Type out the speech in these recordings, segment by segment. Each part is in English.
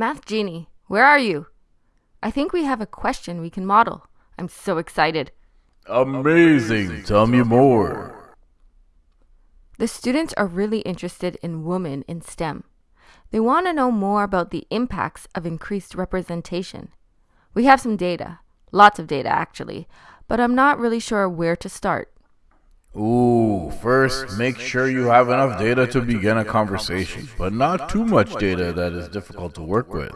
Math Genie, where are you? I think we have a question we can model. I'm so excited. Amazing. Tell me more. The students are really interested in women in STEM. They want to know more about the impacts of increased representation. We have some data, lots of data actually, but I'm not really sure where to start. Ooh, first, make sure you have enough data to begin a conversation, but not too much data that is difficult to work with.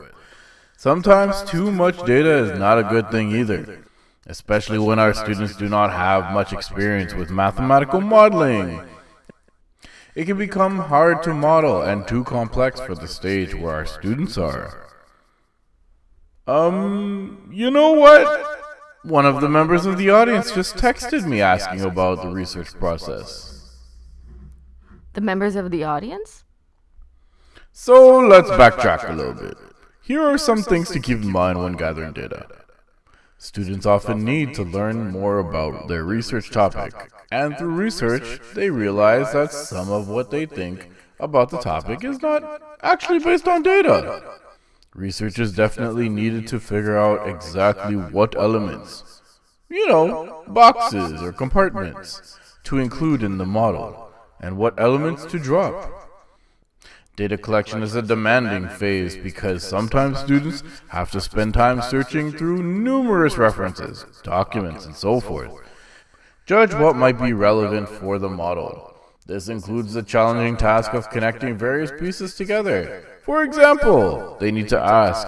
Sometimes too much data is not a good thing either, especially when our students do not have much experience with mathematical modeling. It can become hard to model and too complex for the stage where our students are. Um, you know what? One of the members of the audience just texted me asking about the research process. The members of the audience? So let's backtrack a little bit. Here are some things to keep in mind when gathering data. Students often need to learn more about their research topic, and through research, they realize that some of what they think about the topic is not actually based on data. Researchers definitely needed to figure out exactly what elements, you know, boxes or compartments, to include in the model, and what elements to drop. Data collection is a demanding phase because sometimes students have to spend time searching through numerous references, documents, and so forth. Judge what might be relevant for the model. This includes the challenging task of connecting various pieces together for example, they need to ask,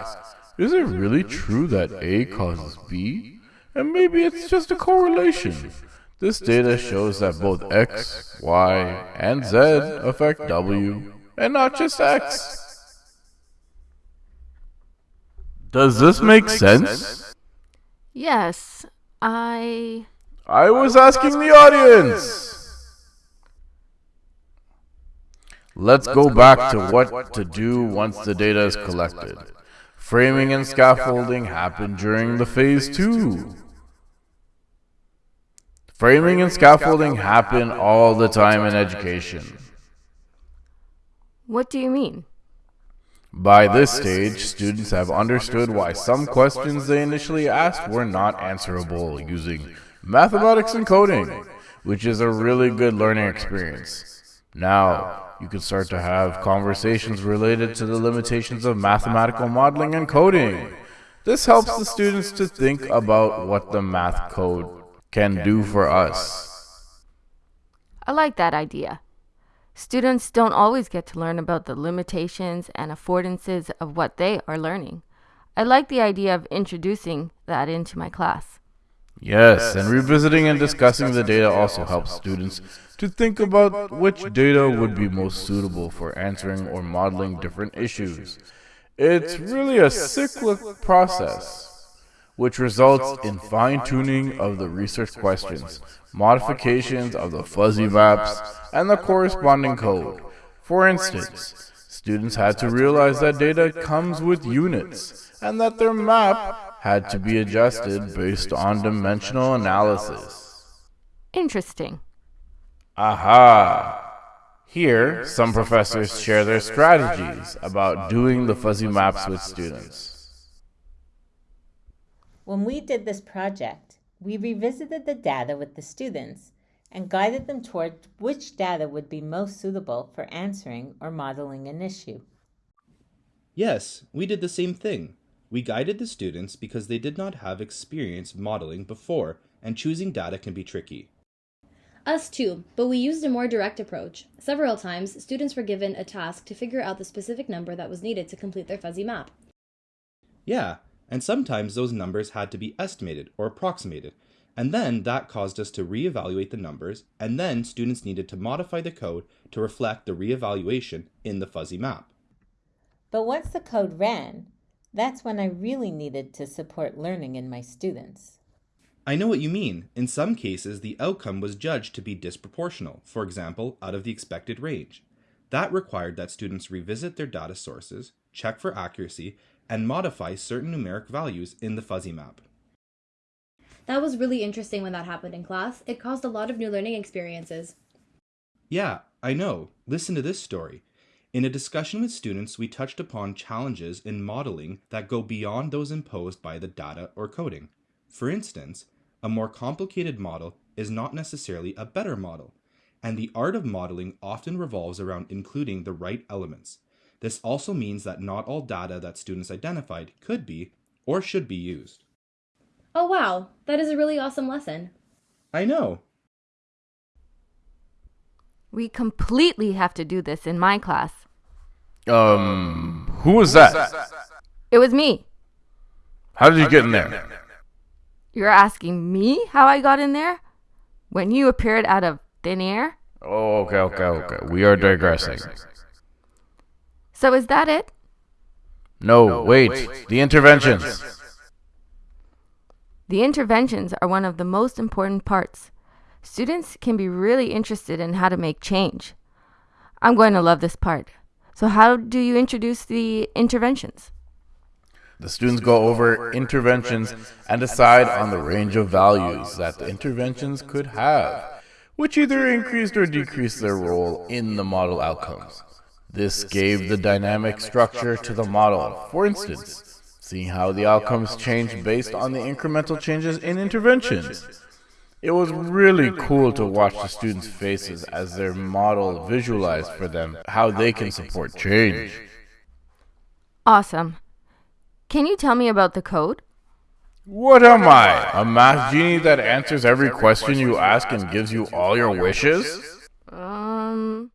is it really true that A causes B? And maybe it's just a correlation. This data shows that both X, Y, and Z affect W, and not just X. Does this make sense? Yes, I. I was asking the audience! Let's go back to what to do once the data is collected. Framing and scaffolding happen during the phase two. Framing and scaffolding happen all the time in education. What do you mean? By this stage, students have understood why some questions they initially asked were not answerable using mathematics and coding, which is a really good learning experience. Now, you can start to have conversations related to the limitations of mathematical modeling and coding. This helps the students to think about what the math code can do for us. I like that idea. Students don't always get to learn about the limitations and affordances of what they are learning. I like the idea of introducing that into my class. Yes, and revisiting and discussing the data also helps students to think about which data would be most suitable for answering or modeling different issues. It's really a cyclic process, which results in fine-tuning of the research questions, modifications of the fuzzy maps, and the corresponding code. For instance, students had to realize that data comes with units, and that their map had to be adjusted based on dimensional analysis. Interesting. Aha! Here, some professors share their strategies about doing the fuzzy maps with students. When we did this project, we revisited the data with the students and guided them toward which data would be most suitable for answering or modeling an issue. Yes, we did the same thing. We guided the students because they did not have experience modeling before, and choosing data can be tricky. Us too, but we used a more direct approach. Several times, students were given a task to figure out the specific number that was needed to complete their fuzzy map. Yeah, and sometimes those numbers had to be estimated or approximated, and then that caused us to reevaluate the numbers, and then students needed to modify the code to reflect the reevaluation in the fuzzy map. But once the code ran, that's when I really needed to support learning in my students. I know what you mean. In some cases, the outcome was judged to be disproportional, for example, out of the expected range. That required that students revisit their data sources, check for accuracy, and modify certain numeric values in the fuzzy map. That was really interesting when that happened in class. It caused a lot of new learning experiences. Yeah, I know. Listen to this story. In a discussion with students, we touched upon challenges in modeling that go beyond those imposed by the data or coding. For instance, a more complicated model is not necessarily a better model, and the art of modeling often revolves around including the right elements. This also means that not all data that students identified could be or should be used. Oh, wow, that is a really awesome lesson. I know. We completely have to do this in my class. Um, who was that? It was me. How did you get in there? You're asking me how I got in there? When you appeared out of thin air? Oh, okay, okay, okay. We are digressing. So is that it? No, wait. The interventions. The interventions are one of the most important parts. Students can be really interested in how to make change. I'm going to love this part. So, how do you introduce the interventions? The students go over interventions and decide on the range of values that the interventions could have, which either increased or decreased their role in the model outcomes. This gave the dynamic structure to the model. For instance, seeing how the outcomes change based on the incremental changes in interventions. It was really cool to watch the students' faces as their model visualized for them how they can support change. Awesome. Can you tell me about the code? What am I? A math genie that answers every question you ask and gives you all your wishes? Um,